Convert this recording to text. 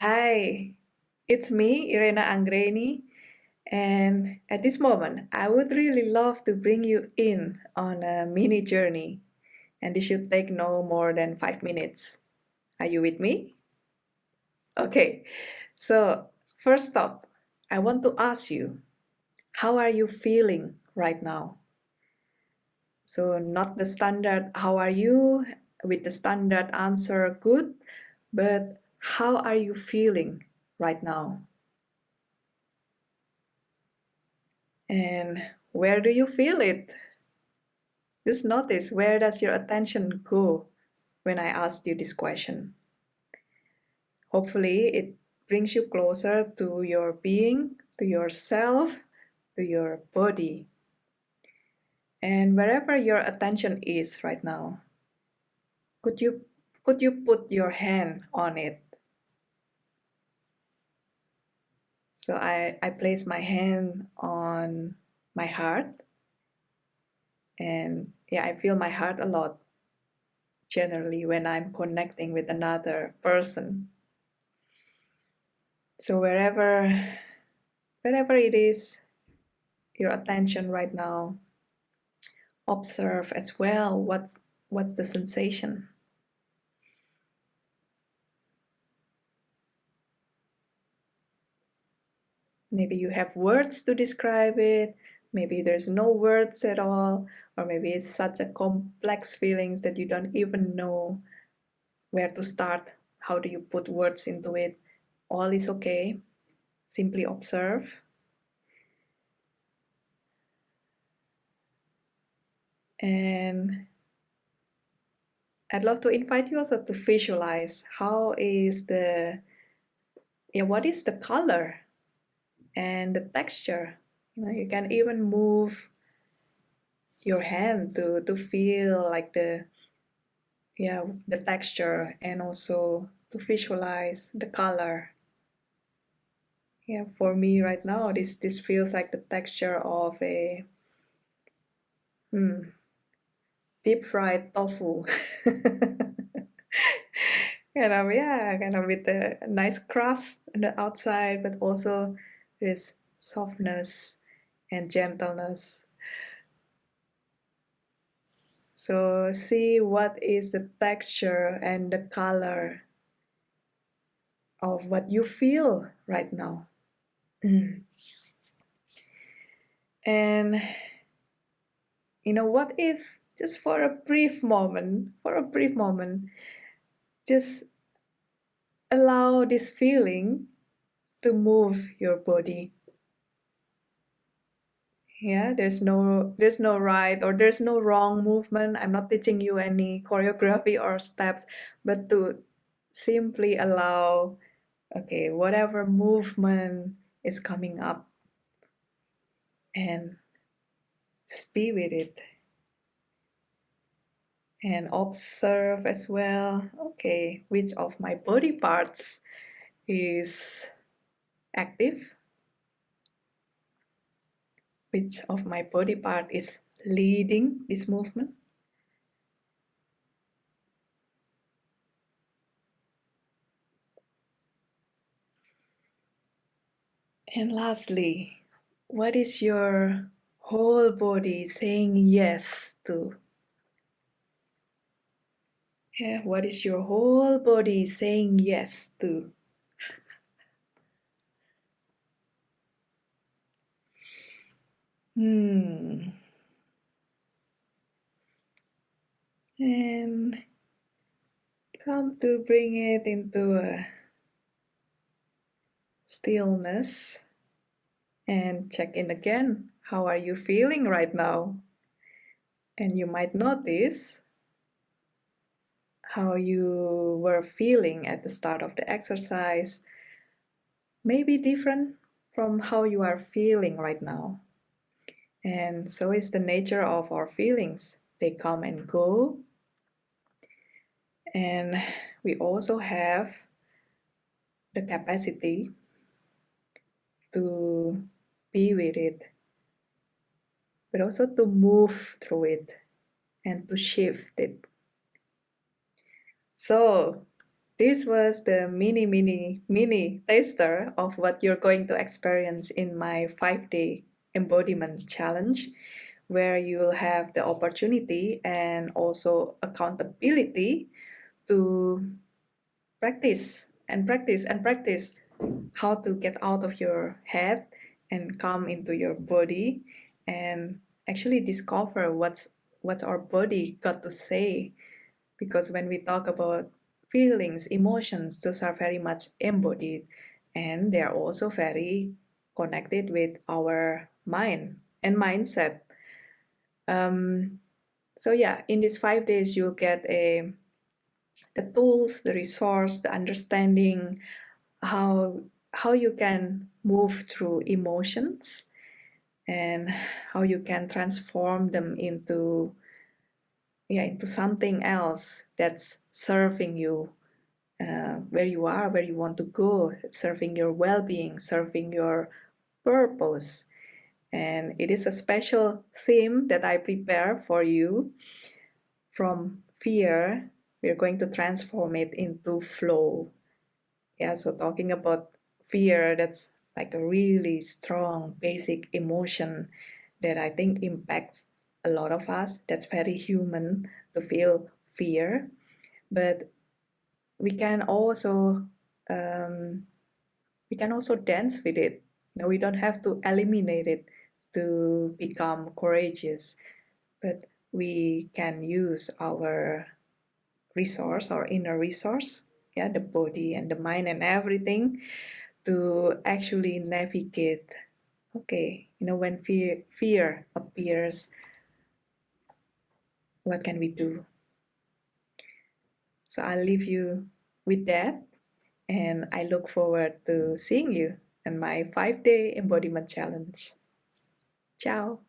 Hi, it's me, Irena Angreni, and at this moment, I would really love to bring you in on a mini journey, and this should take no more than five minutes. Are you with me? Okay, so first up, I want to ask you, how are you feeling right now? So not the standard, how are you, with the standard answer, good, but how are you feeling right now? And where do you feel it? Just notice where does your attention go when I ask you this question. Hopefully it brings you closer to your being, to yourself, to your body. And wherever your attention is right now, could you could you put your hand on it? So I, I place my hand on my heart and yeah, I feel my heart a lot generally when I'm connecting with another person. So wherever wherever it is your attention right now, observe as well what's what's the sensation. Maybe you have words to describe it, maybe there's no words at all, or maybe it's such a complex feelings that you don't even know where to start. How do you put words into it? All is okay. Simply observe. And I'd love to invite you also to visualize how is the, yeah, what is the color and the texture. You, know, you can even move your hand to, to feel like the yeah the texture and also to visualize the color. Yeah, for me right now this this feels like the texture of a hmm, deep fried tofu. kind of yeah, kind of with a nice crust on the outside, but also is softness and gentleness. So see what is the texture and the color of what you feel right now. And you know, what if just for a brief moment, for a brief moment, just allow this feeling to move your body. Yeah there's no there's no right or there's no wrong movement. I'm not teaching you any choreography or steps but to simply allow okay whatever movement is coming up and be with it. And observe as well okay which of my body parts is active which of my body part is leading this movement. And lastly what is your whole body saying yes to? Yeah what is your whole body saying yes to Hmm. And come to bring it into a stillness and check in again. How are you feeling right now? And you might notice how you were feeling at the start of the exercise may be different from how you are feeling right now. And so is the nature of our feelings. They come and go. And we also have the capacity to be with it, but also to move through it and to shift it. So, this was the mini, mini, mini taster of what you're going to experience in my five day embodiment challenge, where you'll have the opportunity and also accountability to practice and practice and practice how to get out of your head and come into your body and actually discover what's what's our body got to say. Because when we talk about feelings emotions those are very much embodied and they are also very connected with our mind and mindset. Um, so yeah in these five days you'll get a the tools the resource the understanding how how you can move through emotions and how you can transform them into yeah into something else that's serving you uh, where you are where you want to go serving your well-being serving your purpose. And it is a special theme that i prepare for you from fear we're going to transform it into flow. Yeah so talking about fear that's like a really strong basic emotion that i think impacts a lot of us. That's very human to feel fear. But we can also um, we can also dance with it. You know, we don't have to eliminate it to become courageous but we can use our resource or inner resource yeah the body and the mind and everything to actually navigate. Okay you know when fear fear appears what can we do? So i'll leave you with that and i look forward to seeing you in my five day embodiment challenge. Ciao